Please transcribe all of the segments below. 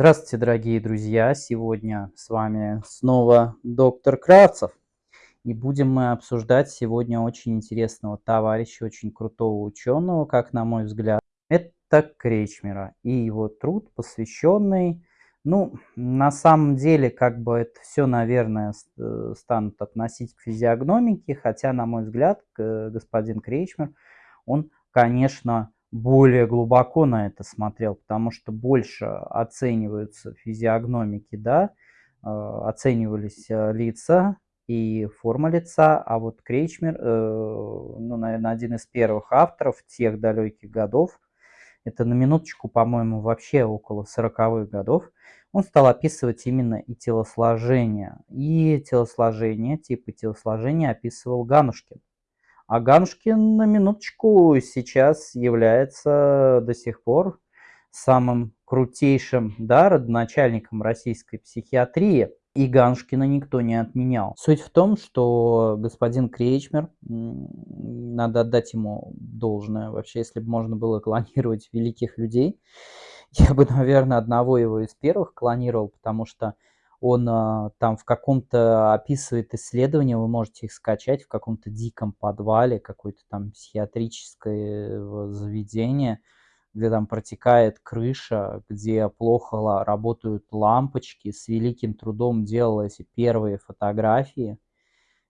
Здравствуйте, дорогие друзья! Сегодня с вами снова доктор Кравцев. И будем мы обсуждать сегодня очень интересного товарища, очень крутого ученого, как на мой взгляд. Это Кречмера и его труд, посвященный, ну, на самом деле, как бы это все, наверное, э, станут относить к физиогномике, хотя, на мой взгляд, господин Кречмер, он, конечно, более глубоко на это смотрел, потому что больше оцениваются физиогномики, да, э, оценивались э, лица и форма лица, а вот Крейчмер, э, ну, наверное, один из первых авторов тех далеких годов, это на минуточку, по-моему, вообще около 40-х годов, он стал описывать именно и телосложение. И телосложение, типы телосложения описывал Ганушкин. А Ганушкин, на минуточку, сейчас является до сих пор самым крутейшим да, родоначальником российской психиатрии. И Ганшкина никто не отменял. Суть в том, что господин Кречмер, надо отдать ему должное, вообще, если бы можно было клонировать великих людей, я бы, наверное, одного его из первых клонировал, потому что он а, там в каком-то описывает исследование, вы можете их скачать в каком-то диком подвале, какое-то там психиатрическое заведение, где там протекает крыша, где плохо работают лампочки, с великим трудом делал эти первые фотографии,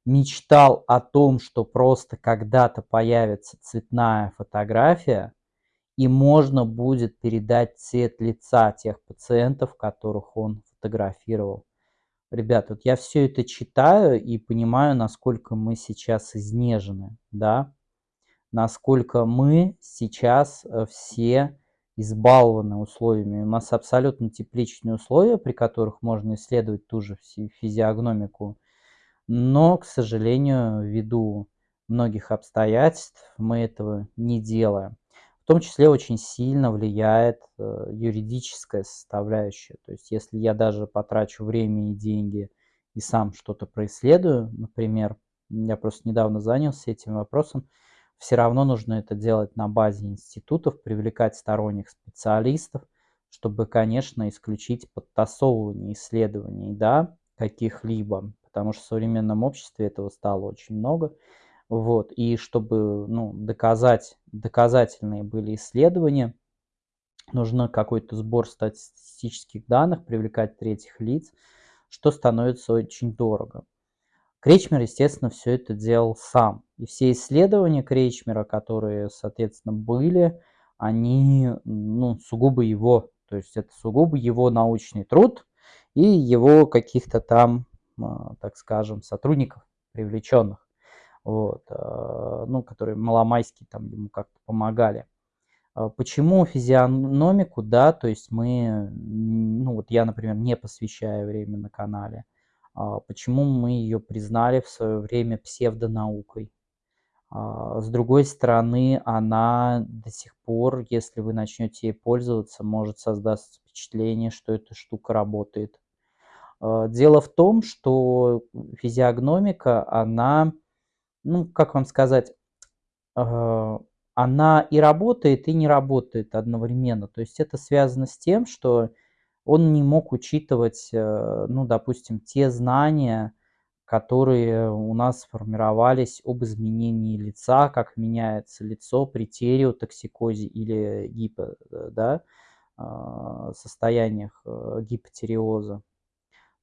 мечтал о том, что просто когда-то появится цветная фотография, и можно будет передать цвет лица тех пациентов, которых он фотографировал. Ребят, вот я все это читаю и понимаю, насколько мы сейчас изнежены, да, насколько мы сейчас э, все избалованы условиями. У нас абсолютно тепличные условия, при которых можно исследовать ту же физиогномику, но, к сожалению, ввиду многих обстоятельств мы этого не делаем том числе очень сильно влияет э, юридическая составляющая. То есть если я даже потрачу время и деньги и сам что-то происследую, например, я просто недавно занялся этим вопросом, все равно нужно это делать на базе институтов, привлекать сторонних специалистов, чтобы, конечно, исключить подтасовывание исследований, да, каких-либо, потому что в современном обществе этого стало очень много. Вот, и чтобы ну, доказать, доказательные были исследования, нужно какой-то сбор статистических данных, привлекать третьих лиц, что становится очень дорого. Кречмер, естественно, все это делал сам. И все исследования Кречмера, которые, соответственно, были, они ну, сугубо его, то есть это сугубо его научный труд и его каких-то там, а, так скажем, сотрудников привлеченных вот, э, ну, которые маломайские там ему как-то помогали. А почему физиономику, да, то есть мы, ну вот я, например, не посвящаю время на канале, а почему мы ее признали в свое время псевдонаукой. А с другой стороны, она до сих пор, если вы начнете ей пользоваться, может создаться впечатление, что эта штука работает. Дело в том, что физиогномика, она ну, как вам сказать, э, она и работает, и не работает одновременно. То есть это связано с тем, что он не мог учитывать, э, ну, допустим, те знания, которые у нас сформировались об изменении лица, как меняется лицо при тереотоксикозе или гипо, э, да, состояниях гипотериоза.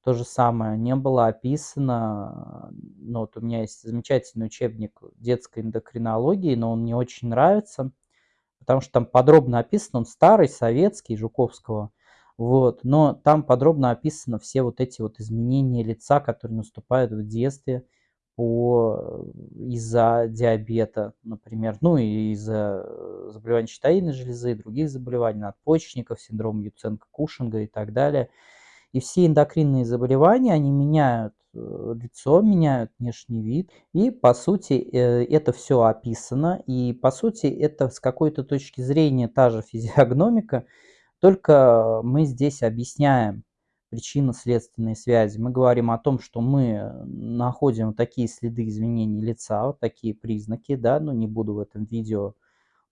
То же самое не было описано, ну вот у меня есть замечательный учебник детской эндокринологии, но он мне очень нравится, потому что там подробно описан, он старый, советский, Жуковского, вот, но там подробно описано все вот эти вот изменения лица, которые наступают в детстве по из-за диабета, например, ну и из-за заболеваний щитовидной железы, других заболеваний, надпочечников, синдром Юценко-Кушинга и так далее – и все эндокринные заболевания, они меняют э, лицо, меняют внешний вид. И, по сути, э, это все описано. И, по сути, это с какой-то точки зрения та же физиогномика, только мы здесь объясняем причинно-следственные связи. Мы говорим о том, что мы находим такие следы изменений лица, вот такие признаки, да, но не буду в этом видео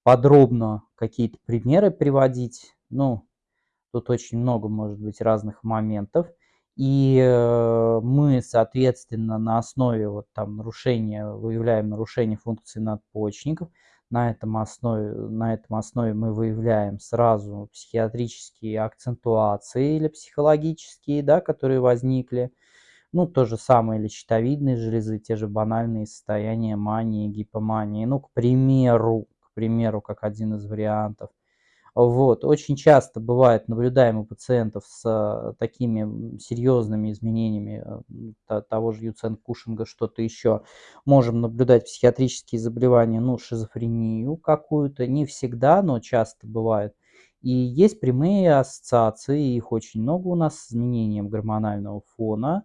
подробно какие-то примеры приводить, ну, Тут очень много может быть разных моментов. И э, мы, соответственно, на основе вот там нарушения, выявляем нарушение функции надпочечников. На этом основе, на этом основе мы выявляем сразу психиатрические акцентуации или психологические, да, которые возникли. Ну, то же самое или щитовидные железы, те же банальные состояния мании, гипомании. Ну, к примеру, к примеру, как один из вариантов – вот. Очень часто бывает, наблюдаем у пациентов с э, такими серьезными изменениями э, того же Юцен-Кушинга, что-то еще. Можем наблюдать психиатрические заболевания, ну, шизофрению какую-то. Не всегда, но часто бывает. И есть прямые ассоциации, их очень много у нас с изменением гормонального фона.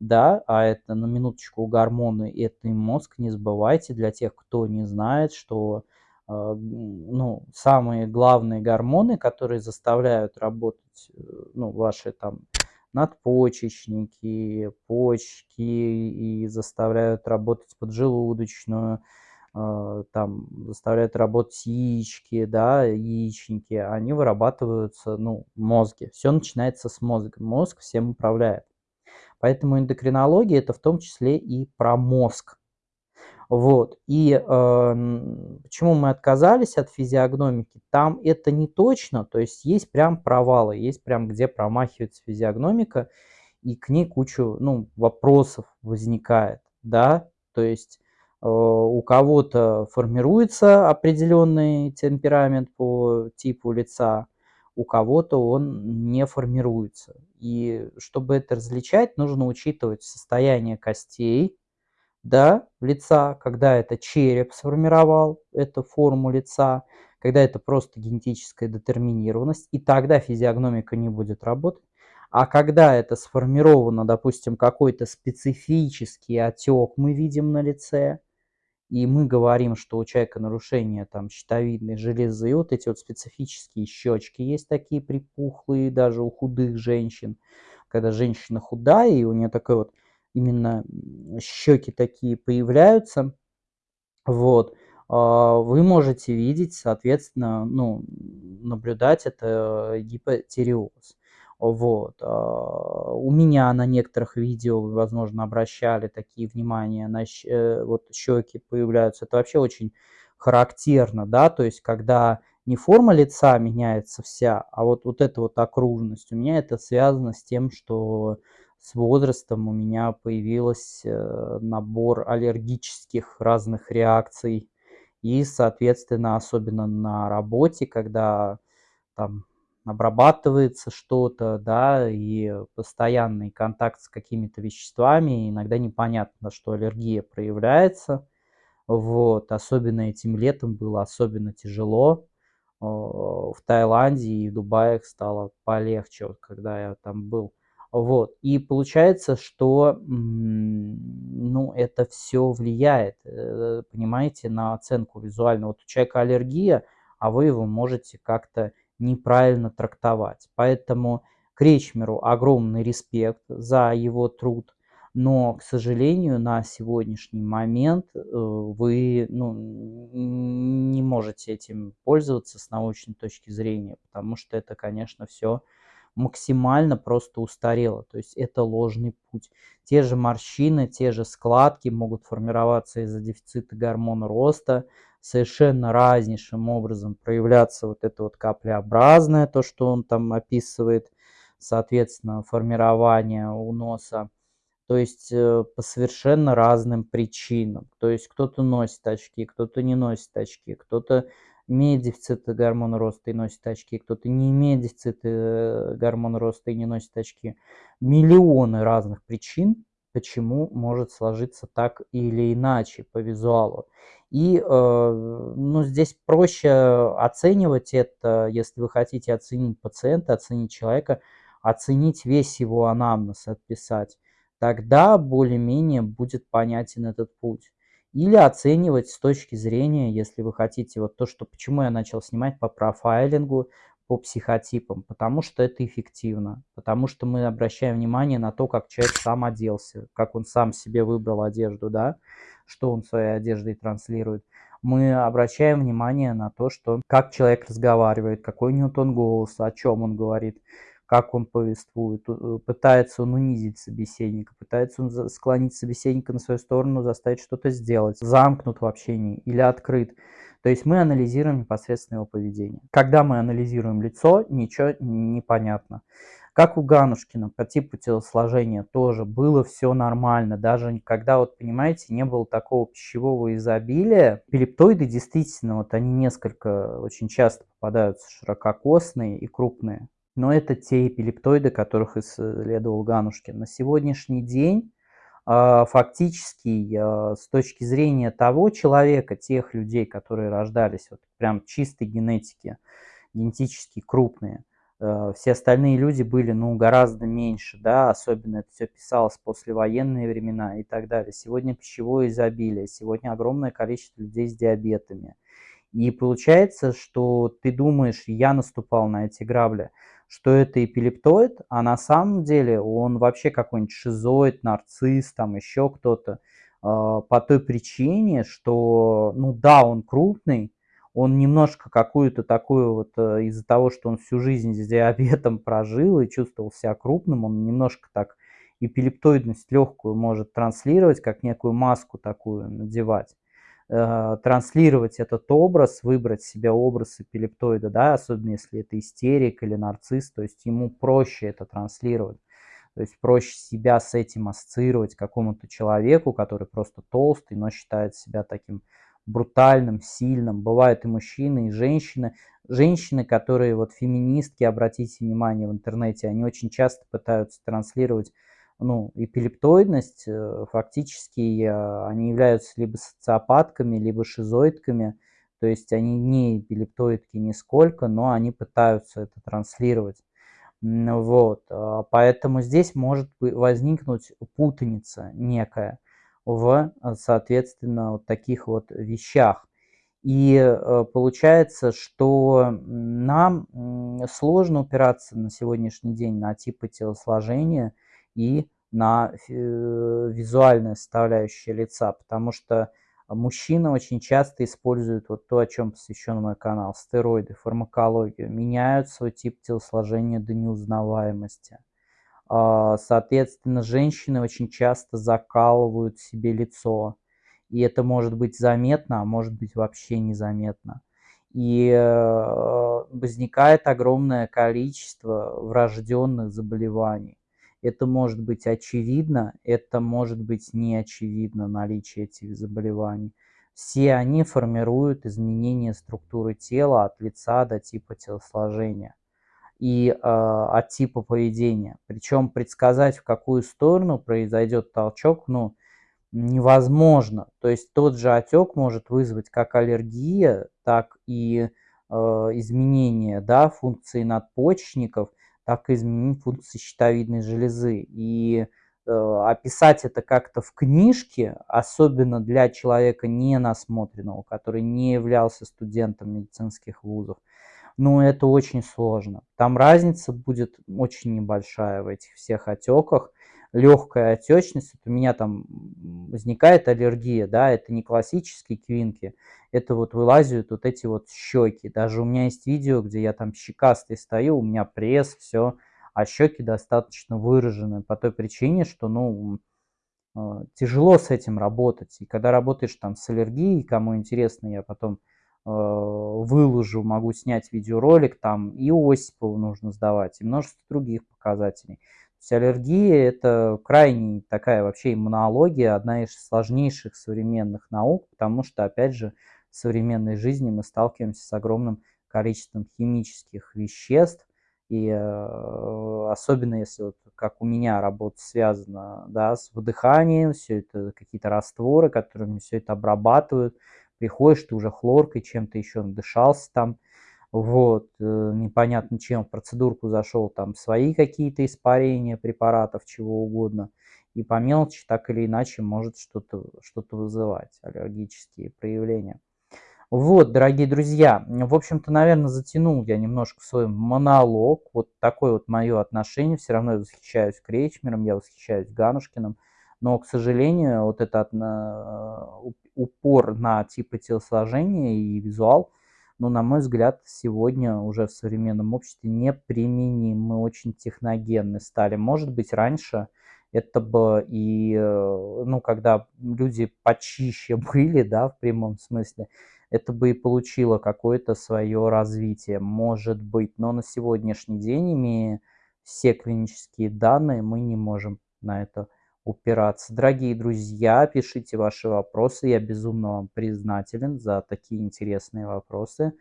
Да, а это на минуточку гормоны, это и мозг, не забывайте, для тех, кто не знает, что ну, самые главные гормоны, которые заставляют работать э, ну, ваши там надпочечники, почки и заставляют работать поджелудочную, а, там заставляют работать яички, да, яичники, они вырабатываются, ну, в мозге. Все начинается с мозга. Мозг всем управляет. Поэтому эндокринология это в том числе и про мозг. Вот. И э, почему мы отказались от физиогномики? Там это не точно, то есть есть прям провалы, есть прям где промахивается физиогномика, и к ней кучу ну, вопросов возникает, да, то есть э, у кого-то формируется определенный темперамент по типу лица, у кого-то он не формируется. И чтобы это различать, нужно учитывать состояние костей, да, лица, когда это череп сформировал эту форму лица, когда это просто генетическая детерминированность, и тогда физиогномика не будет работать. А когда это сформировано, допустим, какой-то специфический отек мы видим на лице, и мы говорим, что у человека нарушение там щитовидной железы, вот эти вот специфические щечки есть такие припухлые даже у худых женщин, когда женщина худая, и у нее такой вот именно щеки такие появляются, вот, а, вы можете видеть, соответственно, ну, наблюдать это гипотереоз. Вот. А, у меня на некоторых видео, возможно, обращали такие внимания, на э, вот щеки появляются. Это вообще очень характерно, да, то есть когда не форма лица меняется вся, а вот, вот эта вот окружность. У меня это связано с тем, что с возрастом у меня появился э, набор аллергических разных реакций. И, соответственно, особенно на работе, когда там обрабатывается что-то, да, и постоянный контакт с какими-то веществами, иногда непонятно, что аллергия проявляется. Вот, особенно этим летом было особенно тяжело. В Таиланде и в Дубае стало полегче, вот когда я там был. Вот. И получается, что ну, это все влияет, э, понимаете, на оценку визуально. Вот у человека аллергия, а вы его можете как-то неправильно трактовать. Поэтому Кречмеру огромный респект за его труд, но, к сожалению, на сегодняшний момент э, вы ну, не можете этим пользоваться с научной точки зрения, потому что это, конечно, все максимально просто устарело. То есть это ложный путь. Те же морщины, те же складки могут формироваться из-за дефицита гормона роста. Совершенно разнейшим образом проявляться вот это вот каплеобразное, то, что он там описывает, соответственно, формирование у носа. То есть э, по совершенно разным причинам. То есть кто-то носит очки, кто-то не носит очки, кто-то имеет дефицит гормона роста и носит очки, кто-то не имеет дефицита э, гормона роста и не носит очки. Миллионы разных причин, почему может сложиться так или иначе по визуалу. И э, ну, здесь проще оценивать это, если вы хотите оценить пациента, оценить человека, оценить весь его анамнез, отписать. Тогда более-менее будет понятен этот путь или оценивать с точки зрения, если вы хотите, вот то, что почему я начал снимать по профайлингу, по психотипам, потому что это эффективно, потому что мы обращаем внимание на то, как человек сам оделся, как он сам себе выбрал одежду, да, что он своей одеждой транслирует. мы обращаем внимание на то, что как человек разговаривает, какой у него тон голоса, о чем он говорит, как он повествует, э, пытается он унизить собеседника, пытается он склонить собеседника на свою сторону, заставить что-то сделать, замкнут в общении или открыт. То есть мы анализируем непосредственно его поведение. Когда мы анализируем лицо, ничего не понятно. Как у Ганушкина по типу телосложения тоже было все нормально. Даже когда, вот понимаете, не было такого пищевого изобилия. Пелептоиды действительно, вот они несколько очень часто попадаются ширококосные и крупные. Но это те эпилептоиды, которых исследовал Ганушкин. На сегодняшний день а, фактически а, с точки зрения того человека, тех людей, которые рождались вот прям чистой генетики, генетически крупные, а, все остальные люди были ну, гораздо меньше, да, особенно это все писалось послевоенные времена и так далее. Сегодня пищевое изобилие, сегодня огромное количество людей с диабетами. И получается, что ты думаешь, я наступал на эти грабли, что это эпилептоид, а на самом деле он вообще какой-нибудь шизоид, нарцисс, там еще кто-то, а, по той причине, что, ну да, он крупный, он немножко какую-то такую вот, э, из-за того, что он всю жизнь с диабетом прожил и чувствовал себя крупным, он немножко так эпилептоидность легкую может транслировать, как некую маску такую надевать. Э, транслировать этот образ, выбрать себе образ эпилептоида, да, особенно если это истерик или нарцисс, то есть ему проще это транслировать. То есть проще себя с этим ассоциировать какому-то человеку, который просто толстый, но считает себя таким брутальным, сильным. Бывают и мужчины, и женщины. Женщины, которые вот феминистки, обратите внимание в интернете, они очень часто пытаются транслировать ну, эпилептоидность, э, фактически они являются либо социопатками, либо шизоидками, то есть они не эпилептоидки нисколько, но они пытаются это транслировать. Вот, а, поэтому здесь может возникнуть путаница некая в, а, соответственно, вот таких вот вещах. И э, получается, что нам сложно упираться на сегодняшний день на типы телосложения – и на э, визуальная составляющая лица, потому что мужчины очень часто используют вот то, о чем посвящен мой канал, стероиды, фармакологию, меняют свой тип телосложения до неузнаваемости. А, соответственно, женщины очень часто закалывают себе лицо, и это может быть заметно, а может быть вообще незаметно. И э, возникает огромное количество врожденных заболеваний. Это может быть очевидно, это может быть не очевидно наличие этих заболеваний. Все они формируют изменение структуры тела от лица до типа телосложения и э, от типа поведения. Причем предсказать, в какую сторону произойдет толчок, ну, невозможно. То есть тот же отек может вызвать как аллергия, так и э, изменение да, функции надпочечников – так и изменить функции щитовидной железы. И э, описать это как-то в книжке, особенно для человека не насмотренного, который не являлся студентом медицинских вузов, ну, это очень сложно. Там разница будет очень небольшая в этих всех отеках. Легкая отечность, вот у меня там возникает аллергия, да, это не классические квинки, это вот вылазят вот эти вот щеки. Даже у меня есть видео, где я там щекастый стою, у меня пресс, все, а щеки достаточно выражены по той причине, что, ну, э, тяжело с этим работать. И когда работаешь там с аллергией, кому интересно, я потом э, выложу, могу снять видеоролик, там и Осипову нужно сдавать, и множество других показателей. Есть аллергия – это крайне такая вообще иммунология, одна из сложнейших современных наук, потому что, опять же, в современной жизни мы сталкиваемся с огромным количеством химических веществ, и э, особенно если вот как у меня работа связана да, с выдыханием, все это какие-то растворы, которыми все это обрабатывают, приходишь, ты уже хлоркой чем-то еще надышался там, вот, э, непонятно чем в процедурку зашел, там свои какие-то испарения препаратов, чего угодно, и по мелочи так или иначе может что-то что, -то, вызывать, аллергические проявления. Вот, дорогие друзья, в общем-то, наверное, затянул я немножко свой монолог. Вот такое вот мое отношение. Все равно я восхищаюсь Кречмером, я восхищаюсь Ганушкиным. Но, к сожалению, вот этот на, упор на типы телосложения и визуал, ну, на мой взгляд, сегодня уже в современном обществе неприменим. Мы очень техногенны стали. Может быть, раньше это бы и, э, ну, когда люди почище были, да, в прямом смысле, это бы и получило какое-то свое развитие, может быть. Но на сегодняшний день, имея все клинические данные, мы не можем на это упираться. Дорогие друзья, пишите ваши вопросы. Я безумно вам признателен за такие интересные вопросы.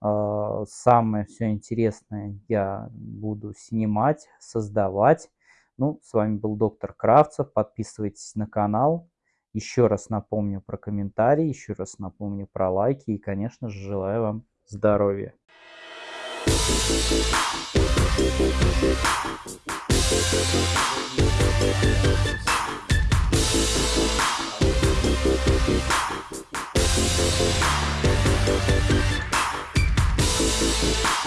А, самое все интересное я буду снимать, создавать. Ну, с вами был доктор Кравцев. Подписывайтесь на канал. Еще раз напомню про комментарии, еще раз напомню про лайки и, конечно же, желаю вам здоровья. Thank you. We'll be right back.